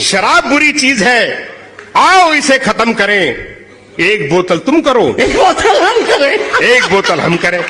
शराब बुरी चीज़ है आओ इसे खत्म करें। एक बोतल तुम करो। एक बोतल हम करें। एक बोतल हम करें।